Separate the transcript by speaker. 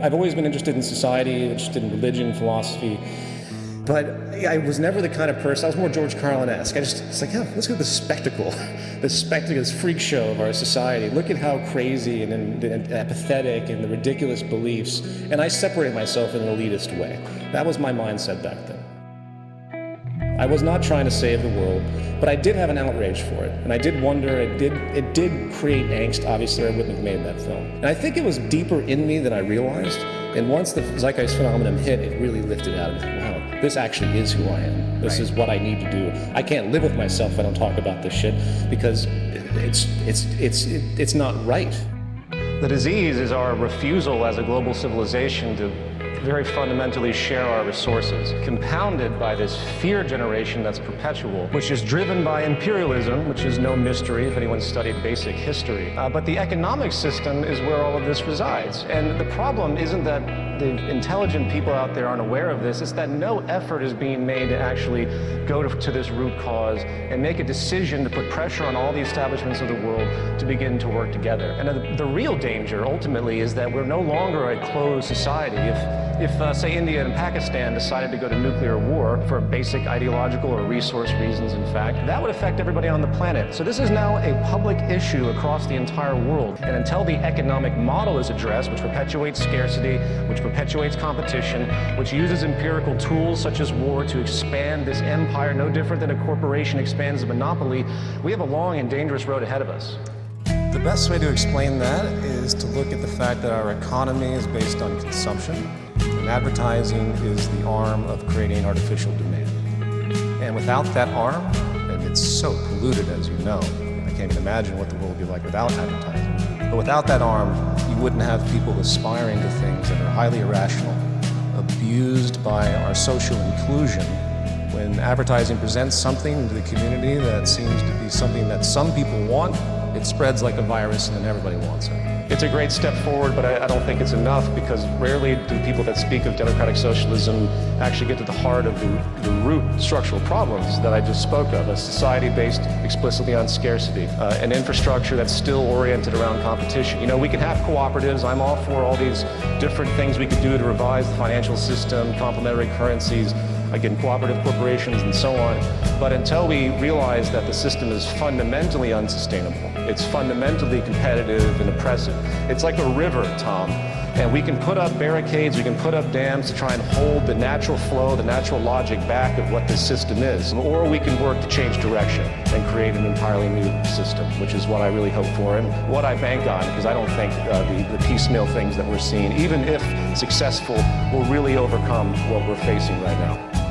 Speaker 1: I've always been interested in society, interested in religion, philosophy, but I was never the kind of person, I was more George Carlin-esque. I just, it's like, oh, let's go to the spectacle, the spectacle, this freak show of our society. Look at how crazy and, and, and apathetic and the ridiculous beliefs. And I separated myself in an elitist way. That was my mindset back then. I was not trying to save the world, but I did have an outrage for it. And I did wonder, it did, it did create angst, obviously, or I wouldn't have made that film. And I think it was deeper in me than I realized. And once the zeitgeist phenomenon hit, it really lifted out of me. Wow, this actually is who I am. This right. is what I need to do. I can't live with myself if I don't talk about this shit because it's, it's, it's, it's not right.
Speaker 2: The disease is our refusal as a global civilization to very fundamentally share our resources, compounded by this fear generation that's perpetual, which is driven by imperialism, which is no mystery if anyone studied basic history. Uh, but the economic system is where all of this resides. And the problem isn't that the intelligent people out there aren't aware of this, it's that no effort is being made to actually go to, to this root cause and make a decision to put pressure on all the establishments of the world to begin to work together. And the, the real danger, ultimately, is that we're no longer a closed society. If if, uh, say, India and Pakistan decided to go to nuclear war for basic ideological or resource reasons, in fact, that would affect everybody on the planet. So this is now a public issue across the entire world. And until the economic model is addressed, which perpetuates scarcity, which perpetuates competition, which uses empirical tools such as war to expand this empire, no different than a corporation expands a monopoly, we have a long and dangerous road ahead of us.
Speaker 1: The best way to explain that is to look at the fact that our economy is based on consumption and advertising is the arm of creating artificial demand. And without that arm, and it's so polluted as you know, I can't even imagine what the world would be like without advertising. But without that arm, wouldn't have people aspiring to things that are highly irrational, abused by our social inclusion when advertising presents something to the community that seems to be something that some people want, it spreads like a virus and then everybody wants it.
Speaker 2: It's a great step forward, but I, I, don't think it's enough because rarely do people that speak of democratic socialism actually get to the heart of the, the root structural problems that I just spoke of. A society based explicitly on scarcity, uh, an infrastructure that's still oriented around competition. You know, we can have cooperatives. I'm all for all these different things we could do to revise the financial system, complementary currencies, again, cooperative corporations and so on. But until we realize that the system is fundamentally unsustainable, it's fundamentally competitive and oppressive. It's like a river, Tom. And we can put up barricades, we can put up dams to try and hold the natural flow, the natural logic back of what this system is. Or we can work to change direction and create an entirely new system, which is what I really hope for and what I bank on, because I don't think uh, the, the piecemeal things that we're seeing, even if successful, will really overcome what we're facing right now.